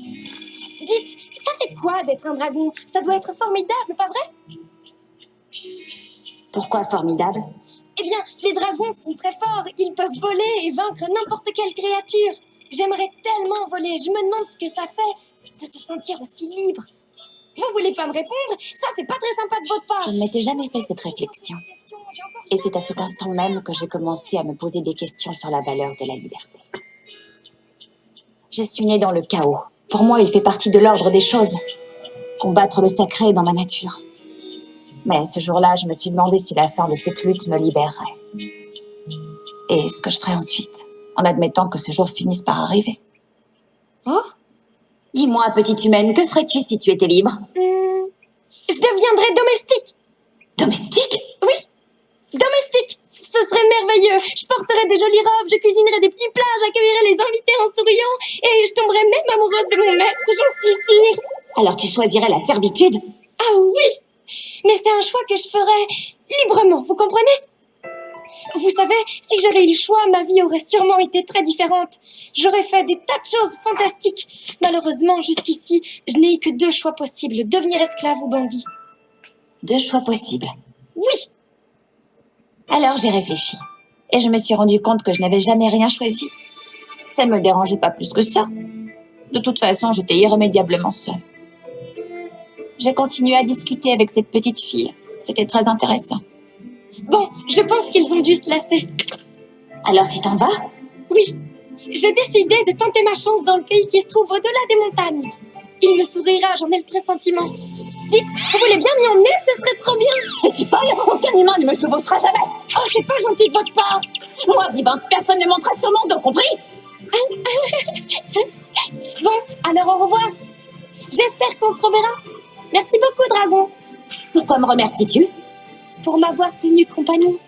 Dites, ça fait quoi d'être un dragon? Ça doit être formidable, pas vrai? Pourquoi formidable? Eh bien, les dragons sont très forts. Ils peuvent voler et vaincre n'importe quelle créature. J'aimerais tellement voler. Je me demande ce que ça fait de se sentir aussi libre. Vous voulez pas me répondre? Ça, c'est pas très sympa de votre part. Je ne m'étais jamais fait cette réflexion. Et c'est à cet instant même que j'ai commencé à me poser des questions sur la valeur de la liberté. Je suis née dans le chaos. Pour moi, il fait partie de l'ordre des choses. Combattre le sacré est dans ma nature. Mais ce jour-là, je me suis demandé si la fin de cette lutte me libérerait. Et ce que je ferais ensuite, en admettant que ce jour finisse par arriver. Oh? Dis-moi, petite humaine, que ferais-tu si tu étais libre? Hmm, Je deviendrais. Domestique Oui, domestique. Ce serait merveilleux. Je porterais des jolies robes, je cuisinerais des petits plats, j'accueillerais les invités en souriant et je tomberais même amoureuse de mon maître, j'en suis sûre. Alors tu choisirais la servitude? Ah oui Mais c'est un choix que je ferais librement, vous comprenez? Vous savez, si j'avais eu le choix, ma vie aurait sûrement été très différente. J'aurais fait des tas de choses fantastiques. Malheureusement, jusqu'ici, je n'ai eu que deux choix possibles, devenir esclave ou bandit. Deux choix possibles. Oui Alors j'ai réfléchi. Et je me suis rendu compte que je n'avais jamais rien choisi. Ça ne me dérangeait pas plus que ça. De toute façon, j'étais irrémédiablement seule. J'ai continué à discuter avec cette petite fille. C'était très intéressant. Bon, je pense qu'ils ont dû se lasser. Alors tu t'en vas? Oui, j'ai décidé de tenter ma chance dans le pays qui se trouve au-delà des montagnes. Il me sourira, j'en ai le pressentiment. Vous voulez bien m'y emmener Ce serait trop bien. Et tu parles Aucun humain ne me chevauchera jamais Oh, c'est pas gentil de votre part. Moi, vivante, personne ne montera sur mon dos, compris? Bon, alors au revoir. J'espère qu'on se reverra. Merci beaucoup, dragon, Pourquoi me remercies-tu? Pour m'avoir tenu compagnie.